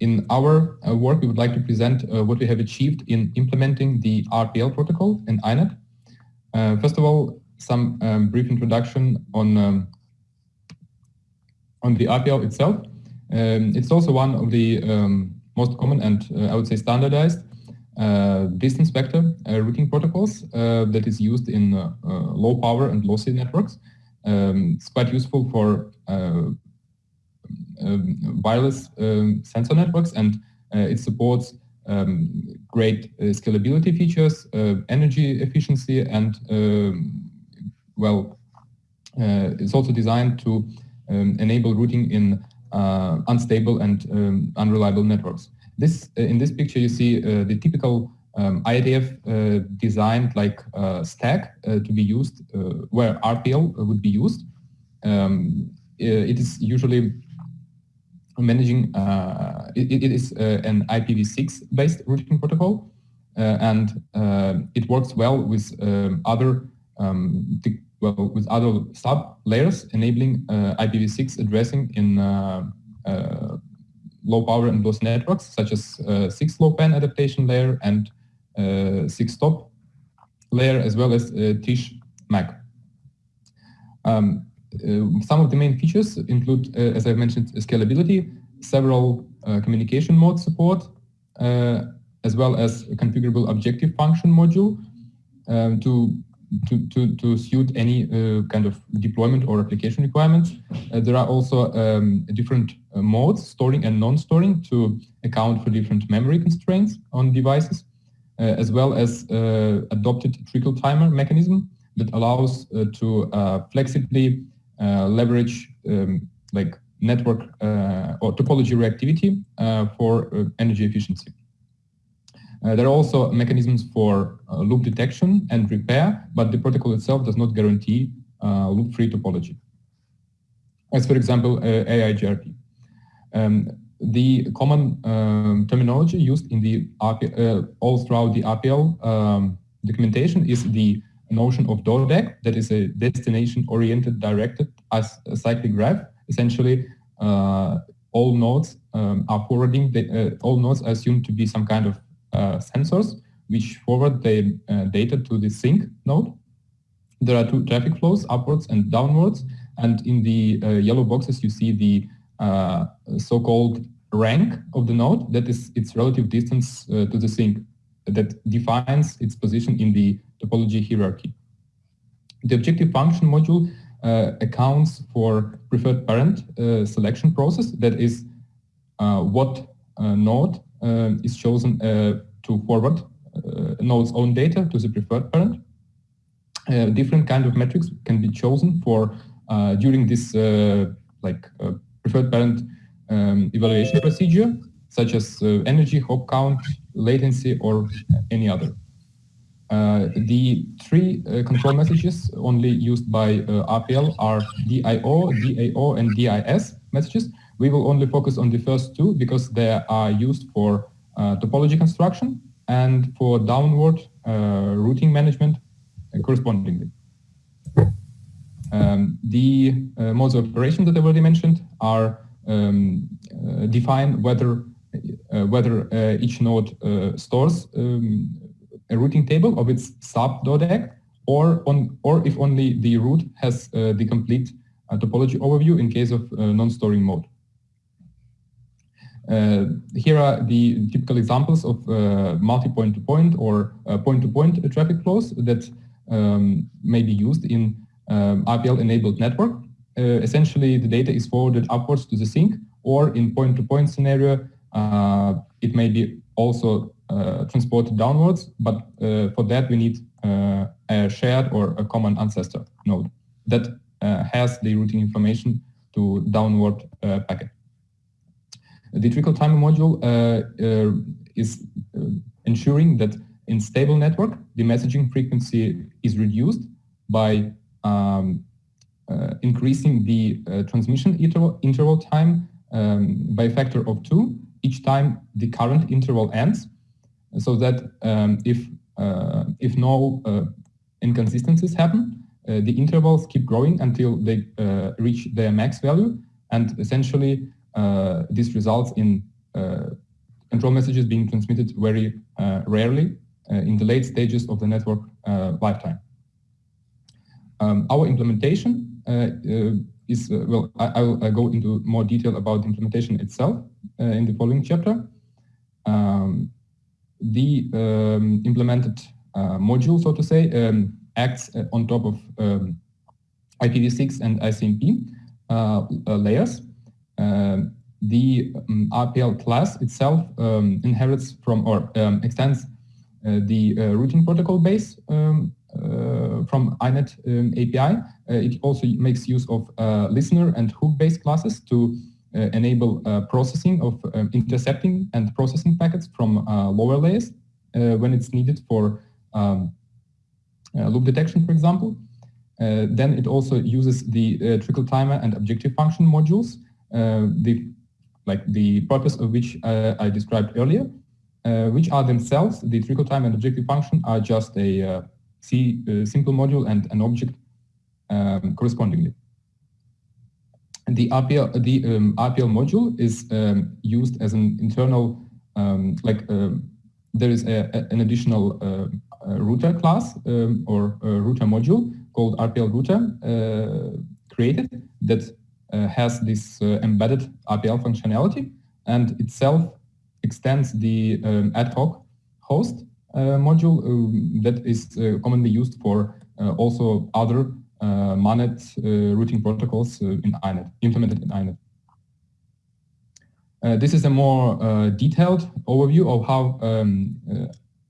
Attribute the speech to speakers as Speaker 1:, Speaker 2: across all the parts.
Speaker 1: in our uh, work, we would like to present uh, what we have achieved in implementing the RPL protocol in INET. Uh, first of all, some um, brief introduction on um, on the RPL itself. Um, it's also one of the um, most common and uh, I would say standardized uh, distance vector uh, routing protocols that is used in low power and lossy networks. Um, it's quite useful for wireless um, sensor networks and uh, it supports um, great uh, scalability features, uh, energy efficiency, and well, it's also designed to enable routing in unstable and unreliable networks. This in this picture you see the typical um, uh, designed like uh, stack uh, to be used where RPL would be used. Um, it is usually managing, uh, it, it is uh, an IPv6 based routing protocol uh, and it works well with um, other um, well, with other sub layers enabling IPv6 addressing in low power and loss networks such as 6LoWPAN adaptation layer and 6TOP layer as well as TSCH MAC. Um, uh, some of the main features include, uh, as I mentioned, scalability, several uh, communication mode support, as well as a configurable objective function module um, to to, to, to suit any uh, kind of deployment or application requirements. Uh, there are also um, different uh, modes, storing and non-storing, to account for different memory constraints on devices, as well as adopted trickle timer mechanism that allows to flexibly uh, leverage um, like network uh, or topology reactivity uh, for energy efficiency. there are also mechanisms for loop detection and repair, but the protocol itself does not guarantee loop-free topology. As for example, EIGRP. Um, the common um, terminology used in the RP, uh, all throughout the RPL um, documentation is the notion of DODAG, that is a destination-oriented directed as a cyclic graph. Essentially, uh, all nodes um, are forwarding, the, uh, all nodes are assumed to be some kind of uh, sensors which forward the uh, data to the sink node. There are two traffic flows, upwards and downwards. And in the uh, yellow boxes, you see the uh, so-called rank of the node, that is its relative distance to the sink that defines its position in the topology hierarchy. The objective function module uh, accounts for preferred parent uh, selection process, that is uh, what uh, node uh, is chosen uh, to forward node's own data to the preferred parent. different kind of metrics can be chosen for during this like preferred parent um, evaluation procedure, such as energy, hop count, latency, or any other. Uh, the three uh, control messages only used by uh, RPL are DIO, DAO, and DIS messages. We will only focus on the first two because they are used for uh, topology construction and for downward uh, routing management correspondingly. Um, the modes of operation that I already mentioned are um, define whether whether each node stores um, a routing table of its sub-DODAG or, on, or if only the root has uh, the complete uh, topology overview in case of uh, non-storing mode. Uh, here are the typical examples of uh, multi-point-to-point -point or uh, point-to-point -point traffic flows that um, may be used in um, RPL-enabled network. essentially, the data is forwarded upwards to the sink, or in point-to-point -point scenario, it may be also uh, transported downwards, but uh, for that we need uh, a shared or a common ancestor node that has the routing information to downward packet. The trickle timer module is ensuring that in stable network, the messaging frequency is reduced by um, uh, increasing the uh, transmission interval, interval time um, by a factor of two each time the current interval ends so that um, if, uh, if no uh, inconsistencies happen, uh, the intervals keep growing until they reach their max value. And essentially, this results in control messages being transmitted very rarely in the late stages of the network lifetime. Um, our implementation is, well, I, will go into more detail about the implementation itself in the following chapter. Um, the um, implemented uh, module, so to say, um, acts uh, on top of um, IPv6 and ICMP uh, layers. Um, the um, RPL class itself um, inherits from or extends the routing protocol base from INET um, API. Uh, it also makes use of uh, listener and hook-based classes to uh, enable uh, processing of um, intercepting and processing packets from uh, lower layers uh, when it's needed for um, loop detection, for example. then it also uses the trickle timer and objective function modules, the like the purpose of which I described earlier, which are themselves, the trickle time and objective function are just a C simple module and an object um, correspondingly. The RPL, the um, RPL module is um, used as an internal, um, like um, there is a, a, an additional uh, router class or router module called RPL router uh, created that uh, has this uh, embedded RPL functionality and itself extends the ad hoc host uh, module that is uh, commonly used for also other uh, MANET uh, routing protocols uh, in INET, implemented in INET. this is a more detailed overview of how um,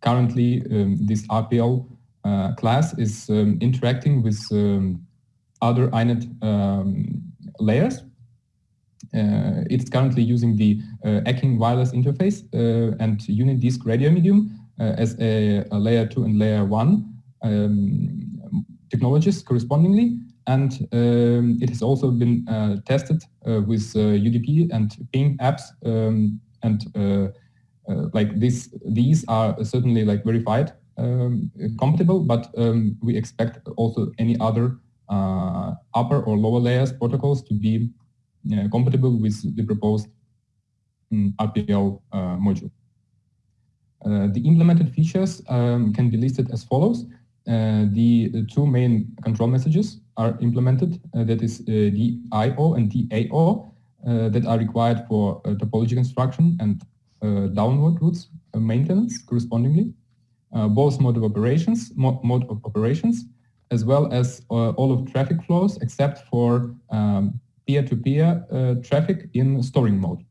Speaker 1: currently um, this RPL class is um, interacting with um, other INET um, layers. Uh, it's currently using the uh, Acking wireless interface uh, and UnitDisk radio medium as a, a, layer 2 and layer 1 um, technologies correspondingly. And um, it has also been uh, tested uh, with UDP uh, and ping apps. Um, and like this, these are certainly like verified um, compatible, but um, we expect also any other upper or lower layers protocols to be compatible with the proposed um, RPL module. Uh, the implemented features um, can be listed as follows. Uh, the two main control messages are implemented, uh, that is uh, DIO and DAO, that are required for topology construction and downward routes maintenance correspondingly. both mode of operations, mo mode of operations, as well as all of traffic flows except for um, peer-to-peer um, -peer, uh, traffic in storing mode,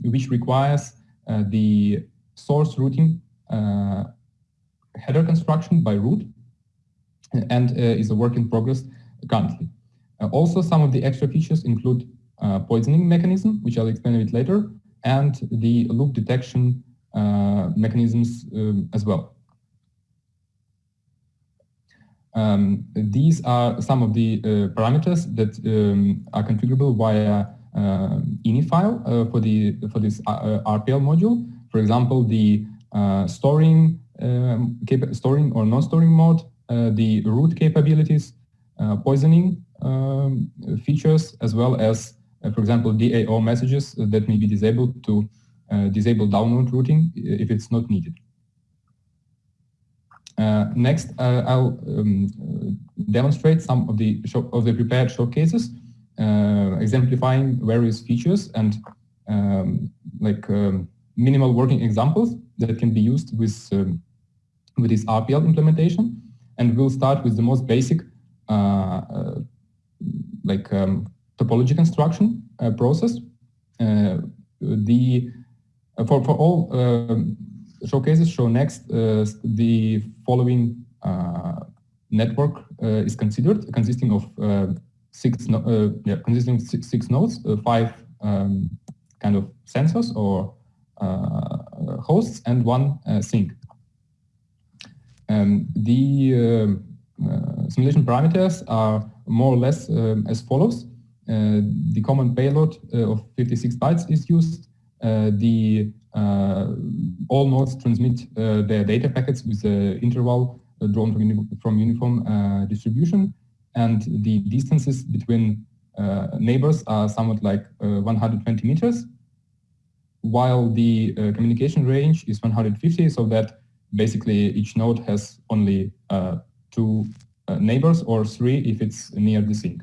Speaker 1: which requires uh, the source routing uh, header construction by root and uh, is a work in progress currently. Uh, also, some of the extra features include uh, poisoning mechanism, which I'll explain a bit later, and the loop detection mechanisms um, as well. Um, these are some of the uh, parameters that um, are configurable via uh, ini file uh, for the for this RPL module. For example, the storing um, storing or non-storing mode, uh, the root capabilities, uh, poisoning um, features, as well as, uh, for example, DAO messages that may be disabled to disable download routing if it's not needed. Uh, next, uh, I'll um, demonstrate some of the of the prepared showcases, uh, exemplifying various features and um, like um, minimal working examples that can be used with um, with this RPL implementation. And we'll start with the most basic, uh, uh, like um, topology construction uh, process. the for for all um, showcases show next the following network is considered, consisting of six no, yeah consisting six, six nodes, five um, kind of sensors or uh, hosts and one uh, sink. Um, the um, uh, simulation parameters are more or less um, as follows. Uh, the common payload uh, of 56 bytes is used. the all nodes transmit their data packets with an interval drawn from, uni from uniform distribution, and the distances between neighbors are somewhat like 120 meters. While the uh, communication range is 150, so that basically each node has only uh, two uh, neighbors or three if it's near the sink.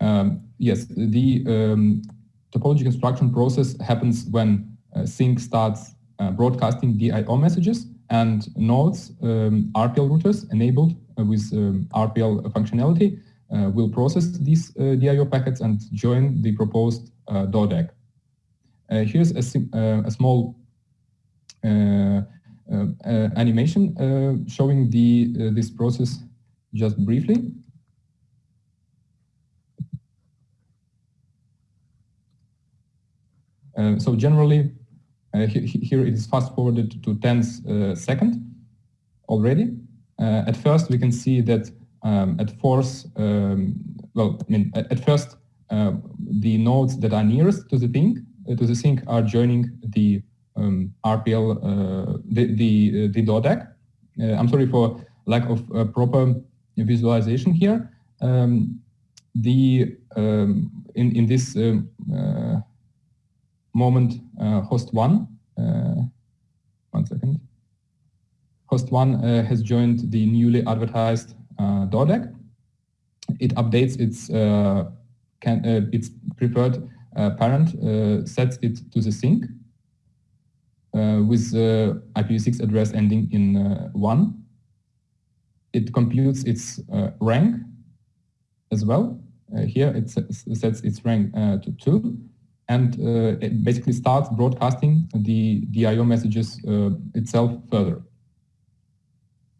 Speaker 1: Um, yes, the um, topology construction process happens when uh, sink starts uh, broadcasting DIO messages and nodes, um, RPL routers enabled uh, with um, RPL functionality uh, will process these uh, DIO packets and join the proposed uh, DODAG. here's a, a small animation showing the this process just briefly. Uh, so generally, uh, he here it is fast forwarded to 10 uh, second already. at first, we can see that um, at force, um, well, I mean, at, at first, the nodes that are nearest to the sink to the are joining the um, RPL, the the the DODAG. I'm sorry for lack of proper visualization here. Um, the um, in in this uh, moment uh, host one, uh, one second, host one uh, has joined the newly advertised DODAG. It updates its can, its preferred parent, sets it to the sink with IPv6 address ending in one. It computes its rank as well. Uh, here it sets its rank uh, to 2 and uh, it basically starts broadcasting the DIO messages uh, itself further.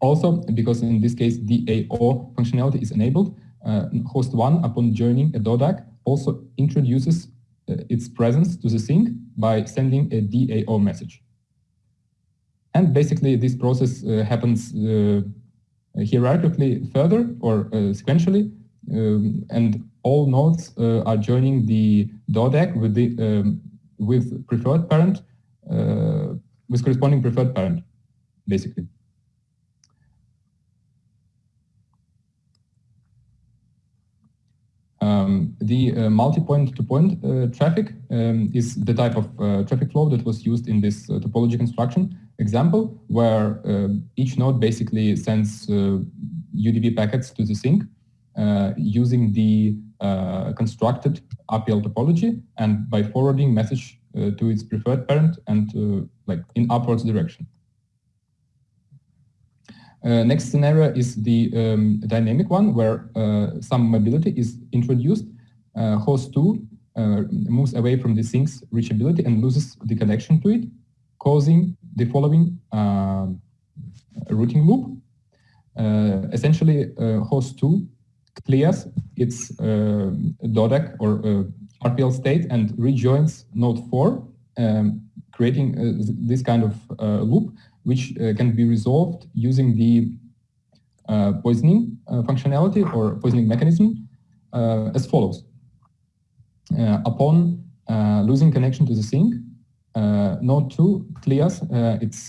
Speaker 1: Also, because in this case DAO functionality is enabled, uh, host 1 upon joining a DODAG also introduces its presence to the sink by sending a DAO message. And basically this process uh, happens uh, hierarchically further or uh, sequentially um, and all nodes uh, are joining the DODAG with the um, with preferred parent uh, with corresponding preferred parent, basically. Um, the uh, multi-point-to-point -point, uh, traffic um, is the type of uh, traffic flow that was used in this uh, topology construction example, where each node basically sends UDP packets to the sink using the uh, constructed RPL topology and by forwarding message uh, to its preferred parent and uh, like in upwards direction. Uh, next scenario is the um, dynamic one where uh, some mobility is introduced. Uh, host 2 moves away from the sink's reachability and loses the connection to it, causing the following routing loop. essentially, host 2 clears its uh, DODAG or uh, RPL state and rejoins node 4, um, creating uh, this kind of uh, loop, which uh, can be resolved using the uh, poisoning functionality or poisoning mechanism as follows. upon losing connection to the sink, node 2 clears its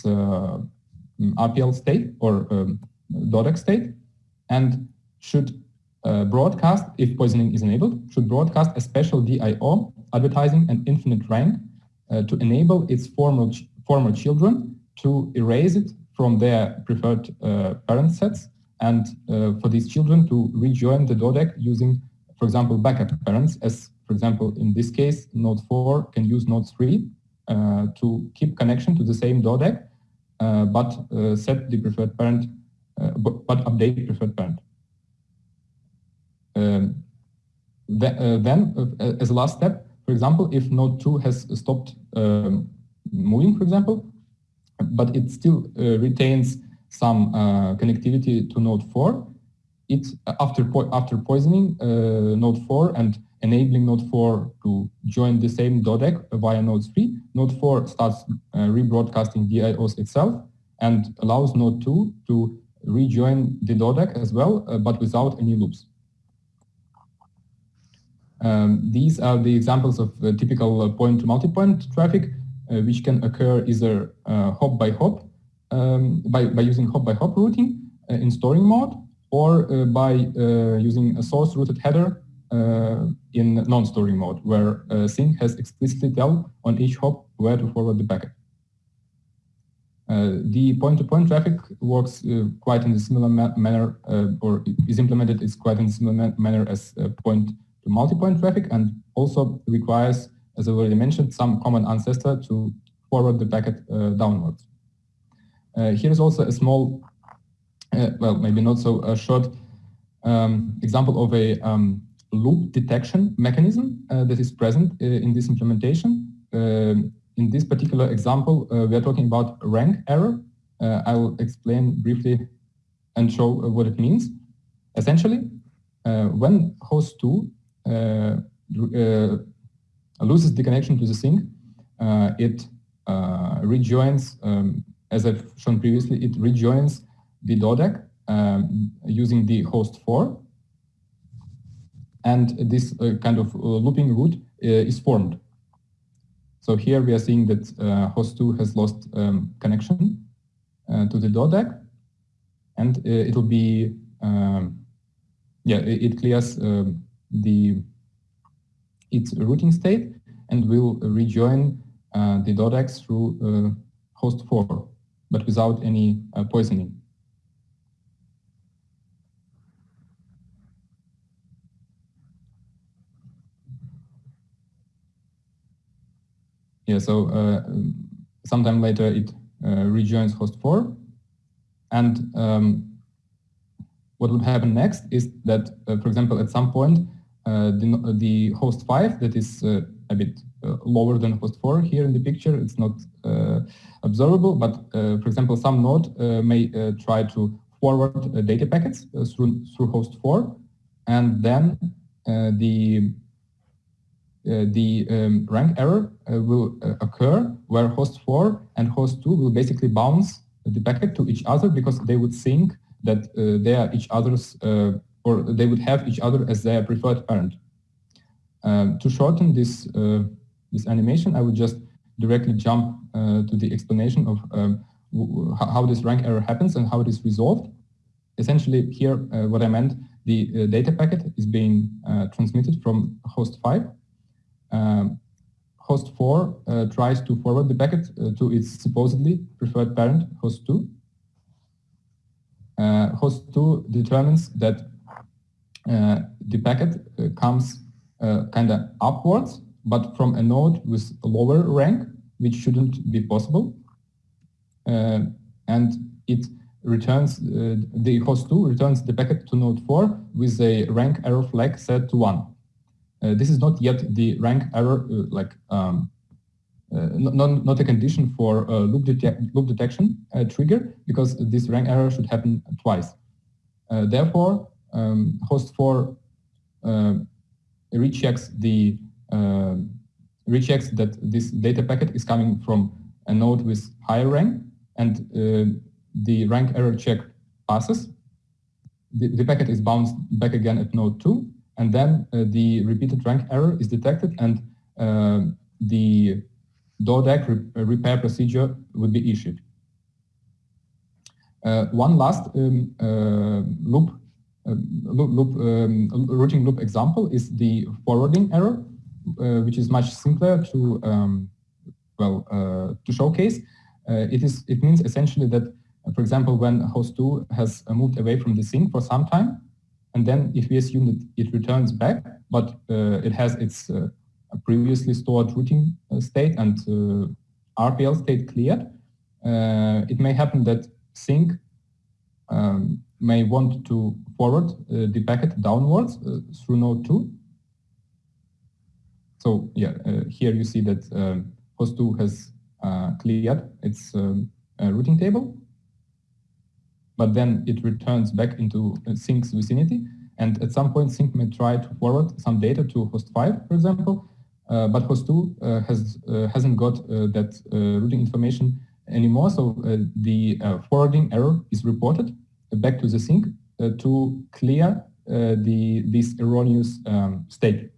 Speaker 1: RPL state or um, DODAG state and should uh, broadcast, if poisoning is enabled, should broadcast a special DIO advertising an infinite rank uh, to enable its former, ch former children to erase it from their preferred uh, parent sets and uh, for these children to rejoin the DODAG using, for example, backup parents, as, for example, in this case, node 4 can use node 3 uh, to keep connection to the same DODAG, uh, but set the preferred parent, but, but update preferred parent. Um, then, as a last step, for example, if node 2 has stopped um, moving, for example, but it still uh, retains some connectivity to node 4, it after po after poisoning node 4 and enabling node 4 to join the same DODAG via node 3, node 4 starts uh, rebroadcasting DIOs itself and allows node 2 to rejoin the DODAG as well, uh, but without any loops. Um, these are the examples of uh, typical point-to-multipoint -point traffic, uh, which can occur either uh, hop by hop, um, by, by using hop by hop routing uh, in storing mode, or uh, by uh, using a source routed header in non-storing mode, where sink has explicitly tell on each hop where to forward the packet. Uh, the point-to-point -point traffic works uh, quite in a similar ma manner, uh, or is implemented is quite in a similar ma manner as point-to-multipoint -point traffic, and also requires, as I already mentioned, some common ancestor to forward the packet downwards. here is also a small, well, maybe not so a short um, example of a um, loop detection mechanism uh, that is present uh, in this implementation. Uh, in this particular example, uh, we are talking about rank error. Uh, I will explain briefly and show uh, what it means. Essentially, when host 2 loses the connection to the sink, it rejoins, um, as I've shown previously, it rejoins the DODAG um, using the host 4 and this uh, kind of uh, looping route uh, is formed. So here we are seeing that uh, host 2 has lost um, connection uh, to the DODAG. And uh, it will be, um, yeah, it, it clears um, the its routing state and will rejoin uh, the DODAG through uh, host 4, but without any uh, poisoning. yeah, so uh, sometime later it uh, rejoins host 4. And um, what would happen next is that, uh, for example, at some point, the, the host 5 that is a bit uh, lower than host 4 here in the picture. It's not uh, observable, but uh, for example, some node may try to forward data packets through, through host 4, and then the uh, the um, rank error uh, will uh, occur where host 4 and host 2 will basically bounce the packet to each other because they would think that they are each other's or they would have each other as their preferred parent. Um, to shorten this this animation, I would just directly jump uh, to the explanation of um, how this rank error happens and how it is resolved. Essentially, here, uh, what I meant, the uh, data packet is being transmitted from host 5 um, host 4 uh, tries to forward the packet uh, to its supposedly preferred parent, host 2. Uh, host 2 determines that uh, the packet uh, comes uh, kind of upwards, but from a node with lower rank, which shouldn't be possible. and it returns, the host 2 returns the packet to node 4 with a rank error flag set to 1. Uh, this is not yet the rank error, uh, like um, uh, not, not a condition for loop, loop detection trigger, because this rank error should happen twice. therefore, um, host 4 rechecks the rechecks that this data packet is coming from a node with higher rank, and uh, the rank error check passes. The, the, packet is bounced back again at node 2, and then uh, the repeated rank error is detected and uh, the DODAG re uh, repair procedure would be issued. one last um, loop loop, loop um, routing loop example is the forwarding error, uh, which is much simpler to um, well uh, to showcase. Uh, it is it means essentially that, for example, when host 2 has moved away from the sink for some time, and then if we assume that it returns back, but uh, it has its uh, previously stored routing uh, state and RPL state cleared, it may happen that sink um, may want to forward uh, the packet downwards uh, through node 2. So yeah, uh, here you see that um, host 2 has cleared its um, routing table but then it returns back into sink's vicinity. And at some point, sync may try to forward some data to host 5, for example, uh, but host 2 uh, has, uh, hasn't got that routing information anymore. So the forwarding error is reported back to the sink to clear the, this erroneous um, state.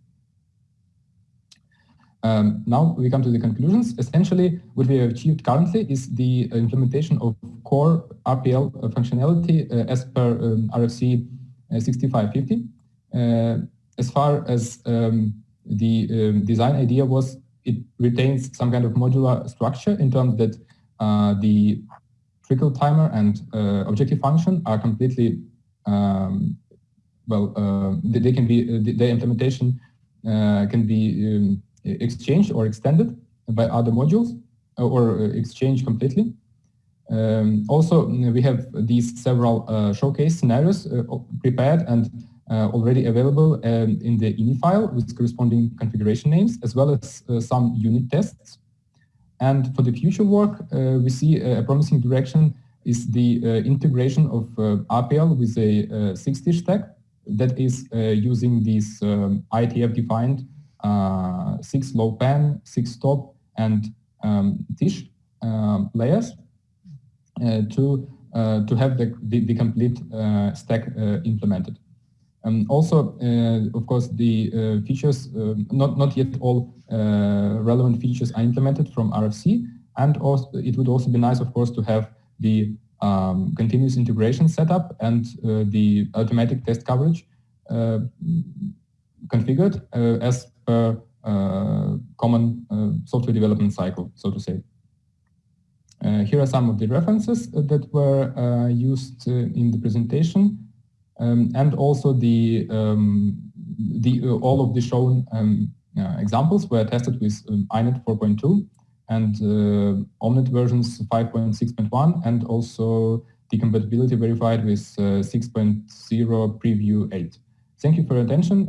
Speaker 1: Um, now we come to the conclusions. Essentially, what we have achieved currently is the implementation of core RPL functionality uh, as per um, RFC uh, 6550. Uh, as far as um, the um, design idea was, it retains some kind of modular structure in terms that uh, the trickle timer and uh, objective function are completely um, well. Uh, they can be uh, their implementation uh, can be um, exchanged or extended by other modules or exchanged completely. Um, also, we have these several uh, showcase scenarios uh, prepared and uh, already available um, in the ini file with corresponding configuration names, as well as some unit tests. And for the future work, we see a promising direction is the integration of RPL with a 6TiSCH stack that is using these um, IETF-defined 6LoWPAN, 6 top, and um, tish um, layers uh, to uh, to have the, the, the complete uh, stack implemented. Um, also, of course, the features, not, not yet all relevant features are implemented from RFC. And also, it would also be nice, of course, to have the um, continuous integration setup and uh, the automatic test coverage uh, configured uh, as per common software development cycle, so to say. Uh, here are some of the references that were uh, used uh, in the presentation, um, and also the um, the all of the shown um, examples were tested with um, INET 4.2 and uh, OMNeT versions 5.6.1 and also the compatibility verified with uh, 6.0 preview 8. Thank you for your attention.